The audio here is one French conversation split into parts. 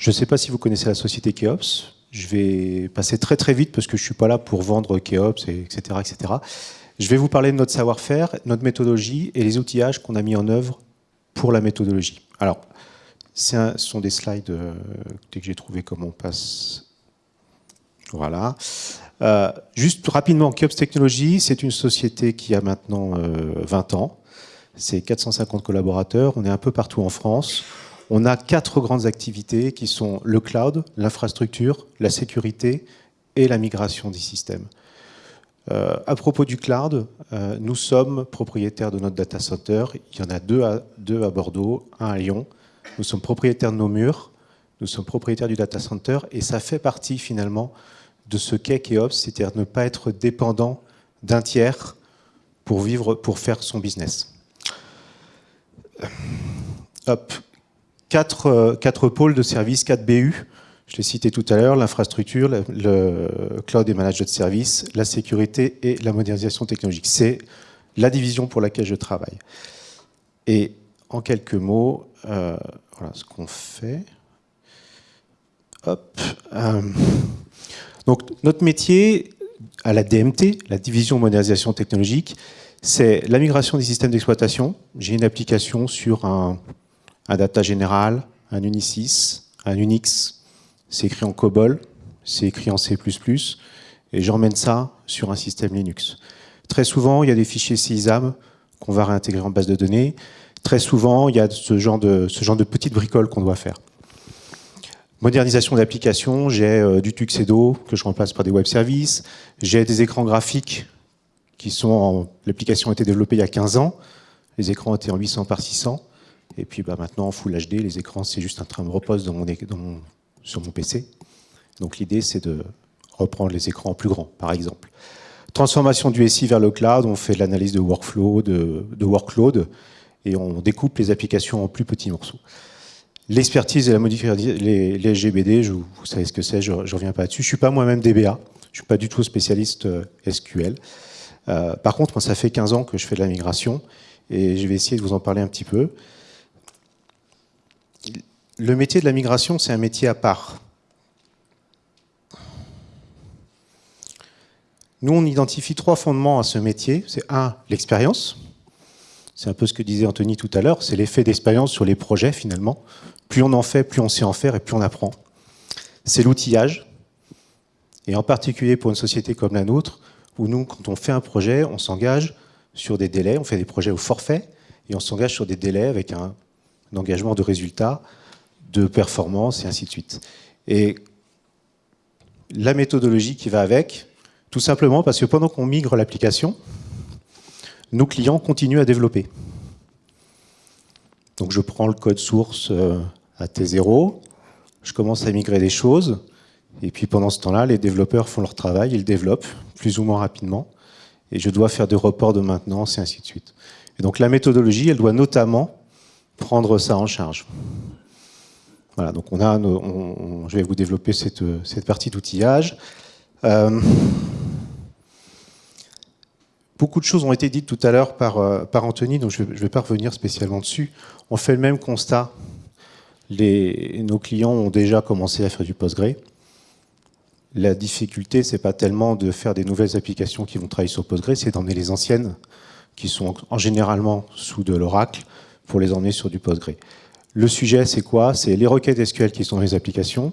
Je ne sais pas si vous connaissez la société Keops. Je vais passer très très vite parce que je ne suis pas là pour vendre Keops, etc., etc. Je vais vous parler de notre savoir-faire, notre méthodologie et les outillages qu'on a mis en œuvre pour la méthodologie. Alors, ce sont des slides euh, que j'ai trouvé comment on passe. Voilà. Euh, juste rapidement, Keops Technologies, c'est une société qui a maintenant 20 euh, ans. C'est 450 collaborateurs. On est un peu partout en France. On a quatre grandes activités qui sont le cloud, l'infrastructure, la sécurité et la migration des systèmes. Euh, à propos du cloud, nous sommes propriétaires de notre data center. Il y en a deux à, deux à Bordeaux, un à Lyon. Nous sommes propriétaires de nos murs, nous sommes propriétaires du data center et ça fait partie finalement de ce qu'est Keops, c'est-à-dire ne pas être dépendant d'un tiers pour vivre, pour faire son business. Hop. Euh, quatre, pôles de services, quatre BU. Je l'ai cité tout à l'heure, l'infrastructure, le, cloud et management de services, la sécurité et la modernisation technologique. C'est la division pour laquelle je travaille. Et en quelques mots, euh, voilà ce qu'on fait. Hop. Euh, donc notre métier à la DMT, la division modernisation technologique, c'est la migration des systèmes d'exploitation. J'ai une application sur un data général, un Unisys, un Unix, c'est écrit en COBOL, c'est écrit en C++, et j'emmène ça sur un système Linux. Très souvent, il y a des fichiers CISAM qu'on va réintégrer en base de données. Très souvent, il y a ce genre de petites bricoles qu'on doit faire. Modernisation d'applications, j'ai euh, du Tuxedo que je remplace par des web services, j'ai des écrans graphiques qui sont l'application a été développée il y a 15 ans, les écrans étaient en 800 par 600, et puis bah, maintenant, en Full HD, les écrans, c'est juste un train de repose sur mon PC. Donc l'idée, c'est de reprendre les écrans plus grands, par exemple. Transformation du SI vers le cloud, on fait de l'analyse de workflow, de, workload, et on découpe les applications en plus petits morceaux. L'expertise et la modification, les, les SGBD, je, vous savez ce que c'est, je ne reviens pas là-dessus. Je ne suis pas moi-même DBA, je ne suis pas du tout spécialiste euh, SQL. Euh, par contre, moi, ça fait 15 ans que je fais de la migration, et je vais essayer de vous en parler un petit peu le métier de la migration, c'est un métier à part. Nous, on identifie trois fondements à ce métier. C'est un, l'expérience. C'est un peu ce que disait Anthony tout à l'heure. C'est l'effet d'expérience sur les projets, finalement. Plus on en fait, plus on sait en faire et plus on apprend. C'est l'outillage. Et en particulier pour une société comme la nôtre, où nous, quand on fait un projet, on s'engage sur des délais. On fait des projets au forfait et on s'engage sur des délais avec un, engagement de résultats de performance et ainsi de suite. Et la méthodologie qui va avec, tout simplement parce que pendant qu'on migre l'application, nos clients continuent à développer. Donc je prends le code source euh, à T0, je commence à migrer des choses, et puis pendant ce temps-là, les développeurs font leur travail, ils développent plus ou moins rapidement, et je dois faire des reports de maintenance et ainsi de suite. Et donc la méthodologie, elle doit notamment prendre ça en charge. Voilà, donc on a, je vais vous développer cette, partie d'outillage. Euh, beaucoup de choses ont été dites tout à l'heure par, euh, Anthony, donc je ne vais pas revenir spécialement dessus. On fait le même constat. Nos clients ont déjà commencé à faire du Postgre. La difficulté, c'est pas tellement de faire des nouvelles applications qui vont travailler sur Postgre, c'est d'emmener les anciennes, qui sont en généralement sous de l'Oracle, pour les emmener sur du Postgre. Le sujet, c'est quoi? C'est les requêtes SQL qui sont dans les applications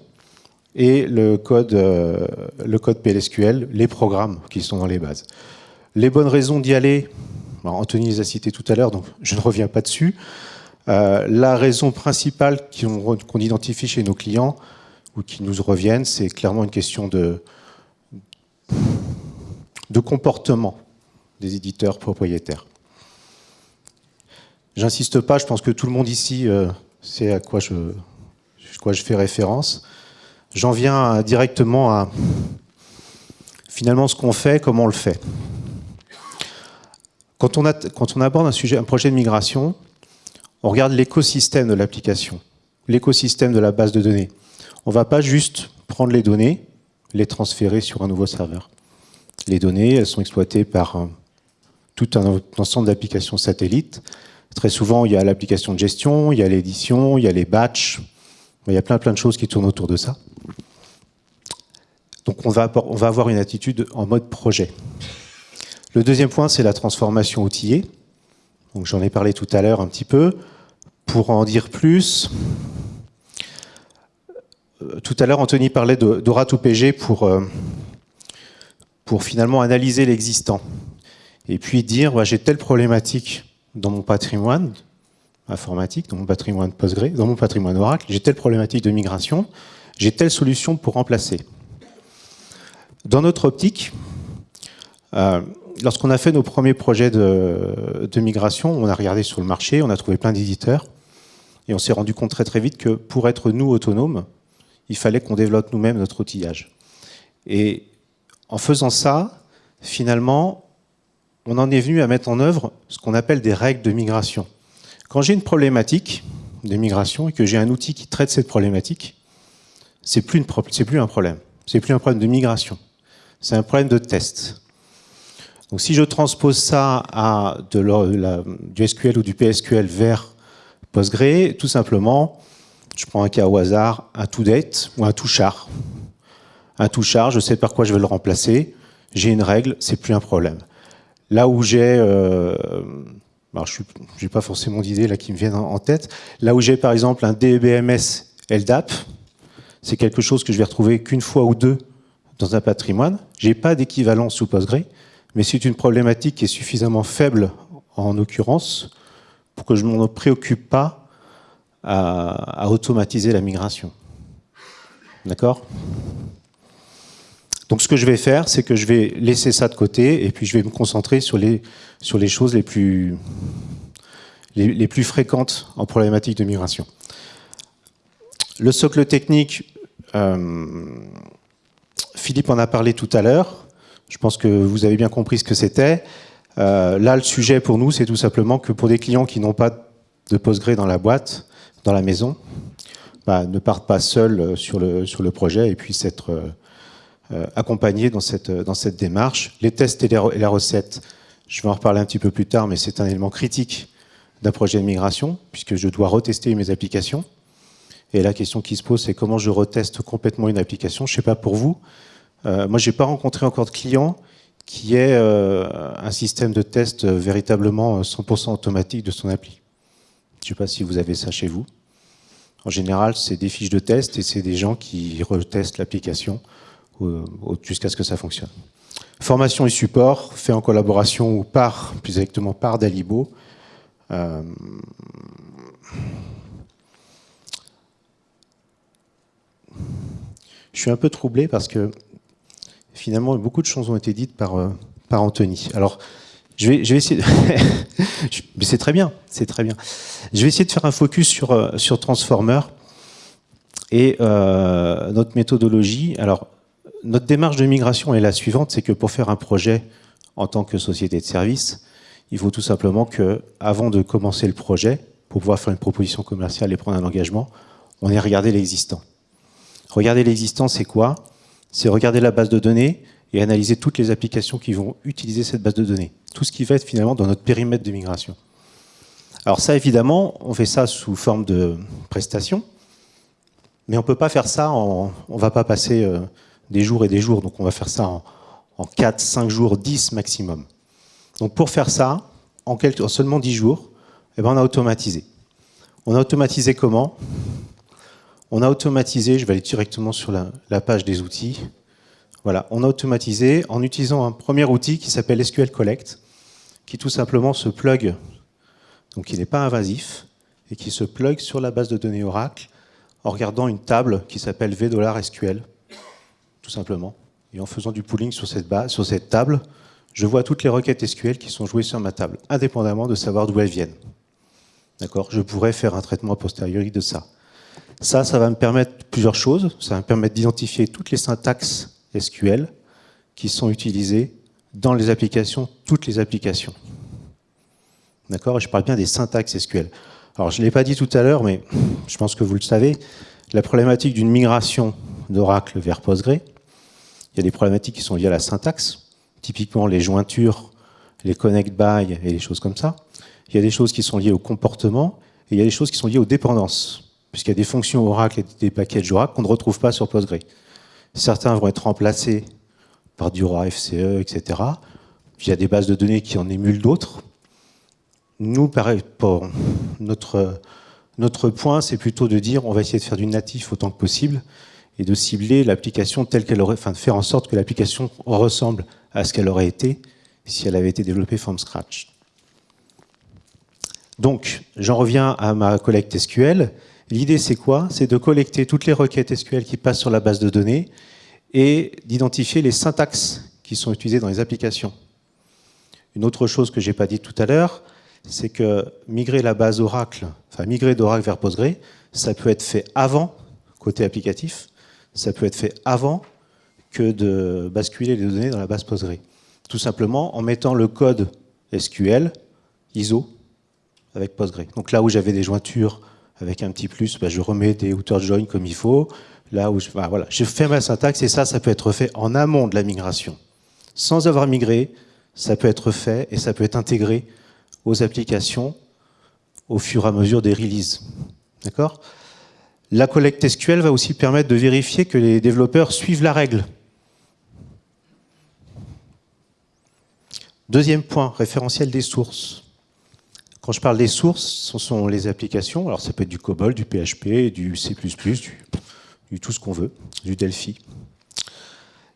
et le code, euh, le code PLSQL, les programmes qui sont dans les bases. Les bonnes raisons d'y aller, Anthony les a citées tout à l'heure, donc je ne reviens pas dessus. Euh, la raison principale qu'on identifie chez nos clients ou qui nous reviennent, c'est clairement une question de, comportement des éditeurs propriétaires. J'insiste pas, je pense que tout le monde ici euh, c'est à quoi je, quoi je fais référence. J'en viens directement à finalement ce qu'on fait, comment on le fait. Quand on, aborde un, sujet, un projet de migration, on regarde l'écosystème de l'application, l'écosystème de la base de données. On ne va pas juste prendre les données, les transférer sur un nouveau serveur. Les données, elles sont exploitées par tout un ensemble d'applications satellites. Très souvent, il y a l'application de gestion, il y a l'édition, il y a les batchs, il y a plein plein de choses qui tournent autour de ça. Donc on va avoir une attitude en mode projet. Le deuxième point, c'est la transformation outillée. J'en ai parlé tout à l'heure un petit peu. Pour en dire plus, euh, tout à l'heure, Anthony parlait d'Ora2PG pour, euh, pour finalement analyser l'existant. Et puis dire, j'ai telle problématique dans mon patrimoine informatique, dans mon patrimoine Postgre, dans mon patrimoine Oracle, j'ai telle problématique de migration, j'ai telle solution pour remplacer. Dans notre optique, euh, lorsqu'on a fait nos premiers projets de, migration, on a regardé sur le marché, on a trouvé plein d'éditeurs, et on s'est rendu compte très très vite que pour être nous autonomes, il fallait qu'on développe nous-mêmes notre outillage. Et en faisant ça, finalement, on en est venu à mettre en œuvre ce qu'on appelle des règles de migration. Quand j'ai une problématique de migration et que j'ai un outil qui traite cette problématique, c'est plus, plus un problème. C'est plus un problème de migration. C'est un problème de test. Donc si je transpose ça à du SQL ou du PSQL vers Postgre, tout simplement, je prends un cas au hasard, un to-date ou un to-char. Un to-char, je sais par quoi je vais le remplacer, j'ai une règle, c'est plus un problème. Là où j'ai, euh, je n'ai pas forcément d'idées qui me viennent en tête, là où j'ai par exemple un DBMS LDAP, c'est quelque chose que je vais retrouver qu'une fois ou deux dans un patrimoine. J'ai pas d'équivalent sous Postgre, mais c'est une problématique qui est suffisamment faible en l'occurrence pour que je ne m'en préoccupe pas à, automatiser la migration. D'accord? Donc ce que je vais faire, c'est que je vais laisser ça de côté et puis je vais me concentrer sur les, sur les choses les plus, les, plus fréquentes en problématique de migration. Le socle technique, euh, Philippe en a parlé tout à l'heure. Je pense que vous avez bien compris ce que c'était. Euh, là, le sujet pour nous, c'est tout simplement que pour des clients qui n'ont pas de Postgre dans la boîte, dans la maison, bah, ne partent pas seuls euh, sur le, sur le projet et puissent être euh, accompagnés dans cette, dans cette démarche. Les tests et, les, la recette, je vais en reparler un petit peu plus tard, mais c'est un élément critique d'un projet de migration, puisque je dois retester mes applications. Et la question qui se pose, c'est comment je reteste complètement une application. Je ne sais pas pour vous, euh, moi, je n'ai pas rencontré encore de client qui ait euh, un système de test véritablement 100% automatique de son appli. Je ne sais pas si vous avez ça chez vous. En général, c'est des fiches de test et c'est des gens qui retestent l'application jusqu'à ce que ça fonctionne. Formation et support, fait en collaboration ou par, plus exactement par Dalibo. Euh, je suis un peu troublé parce que finalement, beaucoup de choses ont été dites par, euh, par Anthony. Alors, je vais, je vais essayer. c'est très bien, c'est très bien. Je vais essayer de faire un focus sur, euh, sur Transformer et euh, notre méthodologie. Alors, notre démarche de migration est la suivante, c'est que pour faire un projet en tant que société de service, il faut tout simplement que, avant de commencer le projet, pour pouvoir faire une proposition commerciale et prendre un engagement, on ait regardé l'existant. Regarder l'existant, c'est quoi? C'est regarder la base de données et analyser toutes les applications qui vont utiliser cette base de données. Tout ce qui va être finalement dans notre périmètre de migration. Alors ça, évidemment, on fait ça sous forme de prestation, mais on ne peut pas faire ça, en, on ne va pas passer euh, des jours et des jours, donc on va faire ça en, en 4, 5 jours, 10 maximum. Donc pour faire ça, en seulement 10 jours, eh ben on a automatisé. On a automatisé comment? On a automatisé, je vais aller directement sur la, page des outils. Voilà, on a automatisé en utilisant un premier outil qui s'appelle SQL Collect, qui tout simplement se plug, donc il n'est pas invasif, et qui se plug sur la base de données Oracle en regardant une table qui s'appelle V$SQL, tout simplement. Et en faisant du pooling sur cette, sur cette table, je vois toutes les requêtes SQL qui sont jouées sur ma table, indépendamment de savoir d'où elles viennent. D'accord? Je pourrais faire un traitement a posteriori de ça. Ça, ça va me permettre plusieurs choses. Ça va me permettre d'identifier toutes les syntaxes SQL qui sont utilisées dans les applications, toutes les applications. D'accord? Je parle bien des syntaxes SQL. Alors, je ne l'ai pas dit tout à l'heure, mais je pense que vous le savez, la problématique d'une migration d'Oracle vers Postgre, il y a des problématiques qui sont liées à la syntaxe, typiquement les jointures, les connect by et les choses comme ça. Il y a des choses qui sont liées au comportement, et il y a des choses qui sont liées aux dépendances, puisqu'il y a des fonctions Oracle et des packages Oracle qu'on ne retrouve pas sur Postgre. Certains vont être remplacés par du ROA FCE, etc. il y a des bases de données qui en émulent d'autres. Nous, pareil, notre, notre point, c'est plutôt de dire on va essayer de faire du natif autant que possible et de cibler l'application telle qu'elle aurait, enfin de faire en sorte que l'application ressemble à ce qu'elle aurait été si elle avait été développée from scratch. Donc, j'en reviens à ma collecte SQL. L'idée, c'est quoi? C'est de collecter toutes les requêtes SQL qui passent sur la base de données et d'identifier les syntaxes qui sont utilisées dans les applications. Une autre chose que je n'ai pas dit tout à l'heure, c'est que migrer la base Oracle, enfin migrer d'Oracle vers Postgre, ça peut être fait avant, côté applicatif, ça peut être fait avant que de basculer les données dans la base Postgre. Tout simplement en mettant le code SQL ISO avec Postgre. Donc là où j'avais des jointures avec un petit plus, bah, je remets des outer join comme il faut. Là où je, bah, voilà, je fais ma syntaxe et ça, ça peut être fait en amont de la migration. Sans avoir migré, ça peut être fait et ça peut être intégré aux applications au fur et à mesure des releases. D'accord? La collecte SQL va aussi permettre de vérifier que les développeurs suivent la règle. Deuxième point, référentiel des sources. Quand je parle des sources, ce sont les applications. Alors ça peut être du COBOL, du PHP, du C++, du, tout ce qu'on veut, du Delphi.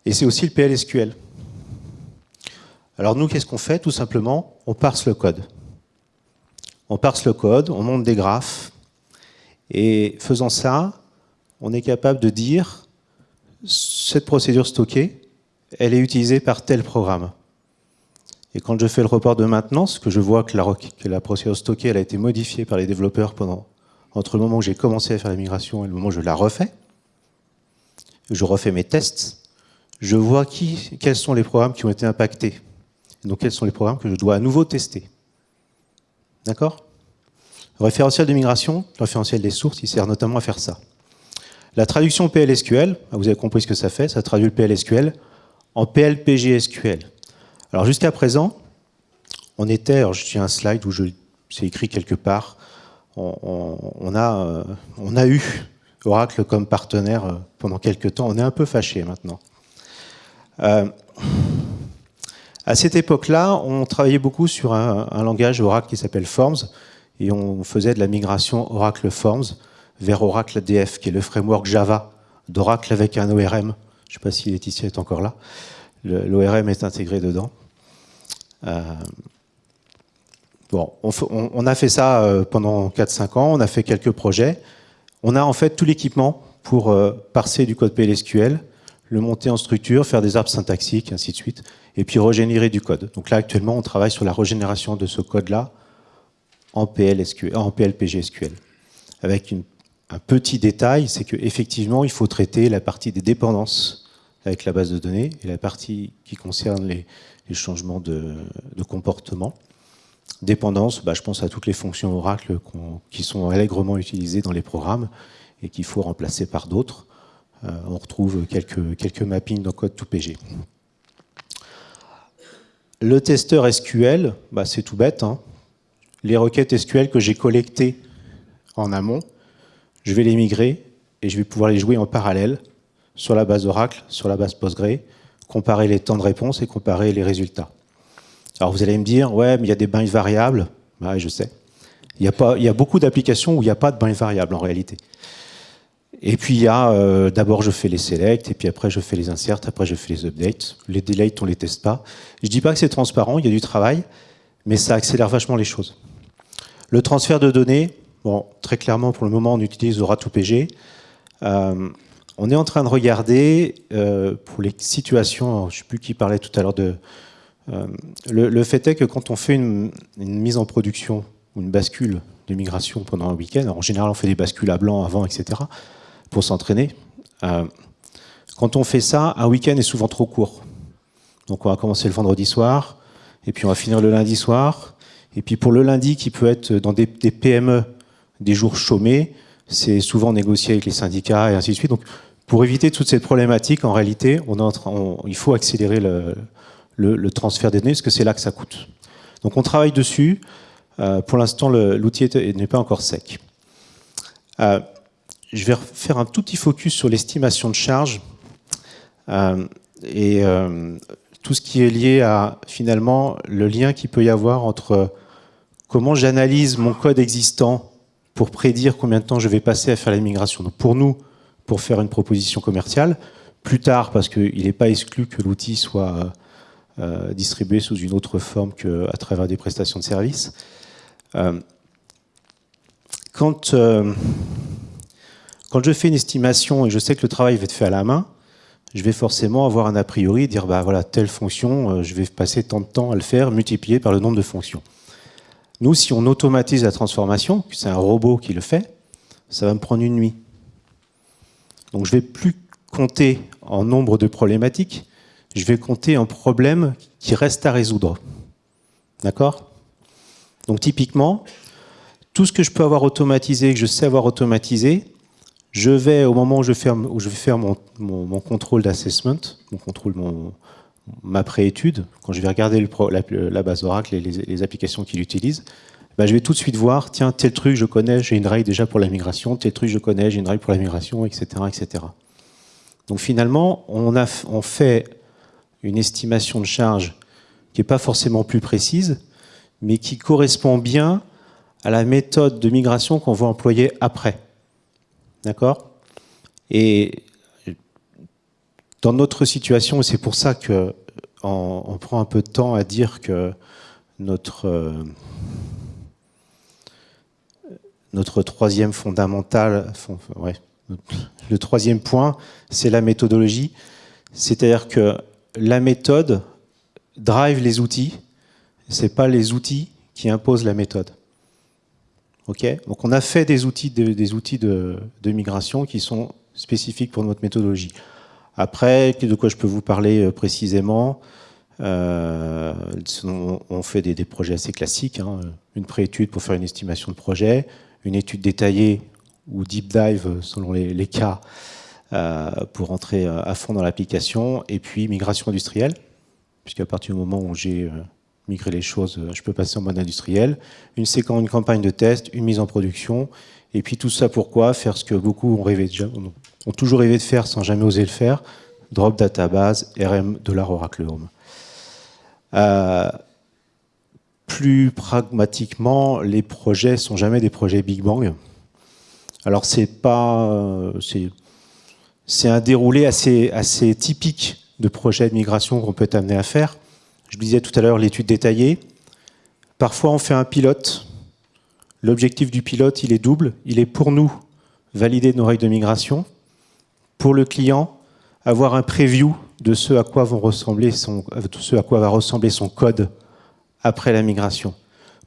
Et c'est aussi le PLSQL. Alors nous, qu'est-ce qu'on fait? Tout simplement, on parse le code. On parse le code, on monte des graphes, et faisant ça, on est capable de dire cette procédure stockée, elle est utilisée par tel programme. Et quand je fais le report de maintenance, que je vois que la, procédure stockée a été modifiée par les développeurs pendant, entre le moment où j'ai commencé à faire la migration et le moment où je la refais, je refais mes tests, je vois qui, quels sont les programmes qui ont été impactés. Donc quels sont les programmes que je dois à nouveau tester. D'accord? Le référentiel de migration, le référentiel des sources, il sert notamment à faire ça. La traduction PLSQL, vous avez compris ce que ça fait, ça traduit le PLSQL en PLPGSQL. Alors jusqu'à présent, on était, alors j'ai un slide où c'est écrit quelque part, on, a, euh, on a eu Oracle comme partenaire euh, pendant quelques temps, on est un peu fâché maintenant. Euh, à cette époque-là, on travaillait beaucoup sur un, un langage Oracle qui s'appelle Forms, et on faisait de la migration Oracle Forms vers Oracle DF, qui est le framework Java d'Oracle avec un ORM. Je ne sais pas si Laetitia est encore là. L'ORM est intégré dedans. Euh, bon, on, a fait ça euh, pendant 4-5 ans, on a fait quelques projets. On a en fait tout l'équipement pour euh, parser du code PLSQL, le monter en structure, faire des arbres syntaxiques, ainsi de suite, et puis régénérer du code. Donc là, actuellement, on travaille sur la régénération de ce code-là en, en PLPGSQL. Avec un petit détail, c'est qu'effectivement, il faut traiter la partie des dépendances avec la base de données et la partie qui concerne les, changements de, comportement. Dépendance, bah, je pense à toutes les fonctions Oracle qui sont allègrement utilisées dans les programmes et qu'il faut remplacer par d'autres. Euh, on retrouve quelques, quelques mappings dans code 2PG. Le testeur SQL, bah, c'est tout bête. Hein. Les requêtes SQL que j'ai collectées en amont, je vais les migrer et je vais pouvoir les jouer en parallèle sur la base Oracle, sur la base Postgre, comparer les temps de réponse et comparer les résultats. Alors vous allez me dire, ouais, mais il y a des binds variables. Ouais, je sais. Il y a, pas, il y a beaucoup d'applications où il n'y a pas de binds variables en réalité. Et puis il y a, euh, d'abord je fais les selects, et puis après je fais les inserts, après je fais les updates. Les delays, on les teste pas. Je dis pas que c'est transparent, il y a du travail, mais ça accélère vachement les choses. Le transfert de données, bon, très clairement pour le moment on utilise Aura2PG. Euh, on est en train de regarder euh, pour les situations, je ne sais plus qui parlait tout à l'heure de... Euh, le, fait est que quand on fait une, mise en production une bascule de migration pendant un week-end, en général on fait des bascules à blanc avant, etc., pour s'entraîner. Euh, quand on fait ça, un week-end est souvent trop court. Donc on va commencer le vendredi soir, et puis on va finir le lundi soir, et puis pour le lundi qui peut être dans des PME, des jours chômés, c'est souvent négocié avec les syndicats et ainsi de suite. Donc Pour éviter toute cette problématique, en réalité, il faut accélérer le, transfert des données, parce que c'est là que ça coûte. Donc on travaille dessus. Euh, pour l'instant, l'outil n'est pas encore sec. Euh, je vais faire un tout petit focus sur l'estimation de charge euh, et tout ce qui est lié à finalement le lien qu'il peut y avoir entre comment j'analyse mon code existant pour prédire combien de temps je vais passer à faire la migration. Donc pour nous, pour faire une proposition commerciale, plus tard, parce qu'il n'est pas exclu que l'outil soit euh, distribué sous une autre forme qu'à travers des prestations de services. Euh, quand, euh, quand je fais une estimation et je sais que le travail va être fait à la main, je vais forcément avoir un a priori, dire bah voilà, telle fonction, je vais passer tant de temps à le faire, multiplié par le nombre de fonctions. Nous, si on automatise la transformation, c'est un robot qui le fait, ça va me prendre une nuit. Donc je ne vais plus compter en nombre de problématiques, je vais compter en problèmes qui restent à résoudre. D'accord? Donc typiquement, tout ce que je peux avoir automatisé, que je sais avoir automatisé, je vais, au moment où je, je vais faire mon, contrôle d'assessment, mon contrôle, ma préétude, quand je vais regarder la, base Oracle et les, applications qu'il utilise, bah, je vais tout de suite voir, tiens, tel truc je connais, j'ai une règle déjà pour la migration, tel truc je connais, j'ai une règle pour la migration, etc. etc. Donc finalement, on, fait une estimation de charge qui n'est pas forcément plus précise, mais qui correspond bien à la méthode de migration qu'on va employer après. D'accord? Dans notre situation, et c'est pour ça que on, prend un peu de temps à dire que notre, euh, notre troisième fondamental, le troisième point, c'est la méthodologie. C'est-à-dire que la méthode drive les outils, c'est pas les outils qui imposent la méthode. Donc on a fait des outils, de, des outils de migration qui sont spécifiques pour notre méthodologie. Après, de quoi je peux vous parler euh, précisément? Euh, On fait des, projets assez classiques, hein. une préétude pour faire une estimation de projet, une étude détaillée ou deep dive selon les, cas euh, pour entrer à fond dans l'application, et puis migration industrielle, puisqu'à partir du moment où j'ai migré les choses, je peux passer en mode industriel, une séquence, une campagne de test, une mise en production, et puis tout ça pourquoi? Faire ce que beaucoup ont rêvé déjà, ont toujours rêvé de faire sans jamais oser le faire, drop database, RM de Oracle Home. Euh, plus pragmatiquement, les projets sont jamais des projets Big Bang. Alors c'est pas, c'est un déroulé assez, assez typique de projets de migration qu'on peut être amené à faire. Je disais tout à l'heure l'étude détaillée. Parfois on fait un pilote. L'objectif du pilote, il est double. Il est pour nous valider nos règles de migration pour le client, avoir un preview de ce à quoi, ce à quoi va ressembler son code après la migration.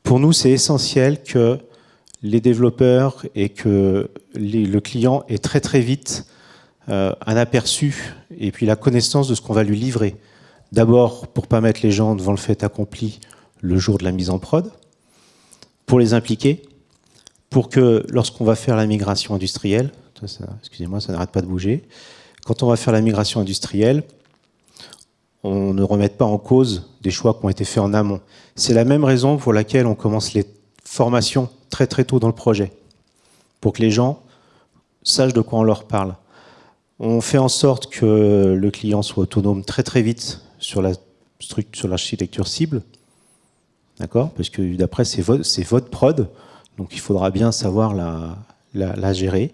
Pour nous, c'est essentiel que les développeurs et que le client ait très très vite euh, un aperçu et puis la connaissance de ce qu'on va lui livrer. D'abord, pour pas mettre les gens devant le fait accompli le jour de la mise en prod, pour les impliquer, pour que lorsqu'on va faire la migration industrielle, excusez-moi, ça n'arrête pas de bouger. Quand on va faire la migration industrielle, on ne remette pas en cause des choix qui ont été faits en amont. C'est la même raison pour laquelle on commence les formations très très tôt dans le projet, pour que les gens sachent de quoi on leur parle. On fait en sorte que le client soit autonome très très vite sur la sur l'architecture cible, d'accord? Parce que d'après c'est votre, prod, donc il faudra bien savoir la gérer.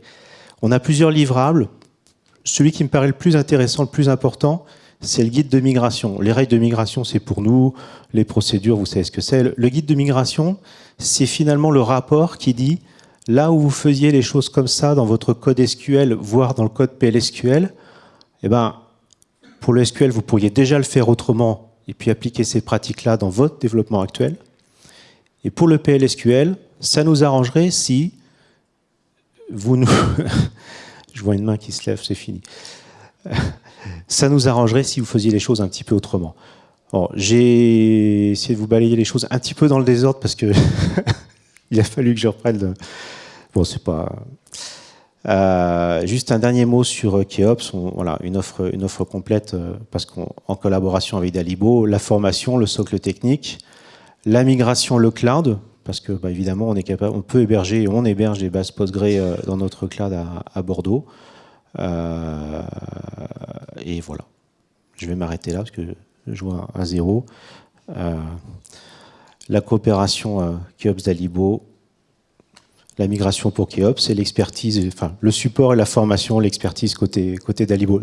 On a plusieurs livrables. Celui qui me paraît le plus intéressant, le plus important, c'est le guide de migration. Les règles de migration, c'est pour nous. Les procédures, vous savez ce que c'est. Le guide de migration, c'est finalement le rapport qui dit là où vous faisiez les choses comme ça dans votre code SQL, voire dans le code PLSQL, eh ben, pour le SQL, vous pourriez déjà le faire autrement et puis appliquer ces pratiques-là dans votre développement actuel. Et pour le PLSQL, ça nous arrangerait si vous nous... Je vois une main qui se lève, c'est fini. Ça nous arrangerait si vous faisiez les choses un petit peu autrement. J'ai essayé de vous balayer les choses un petit peu dans le désordre parce que il a fallu que je reprenne. Bon, c'est pas. Euh, juste un dernier mot sur Keops, voilà, une offre, une offre complète parce qu'en collaboration avec Dalibo, la formation, le socle technique, la migration, le cloud, parce que bah, évidemment on est capable, on peut héberger, on héberge des bases Postgre dans notre cloud à, Bordeaux. et voilà. Je vais m'arrêter là parce que je vois un zéro. la coopération Keops Dalibo la migration pour Keops et l'expertise, enfin le support et la formation, l'expertise côté, côté Dalibo.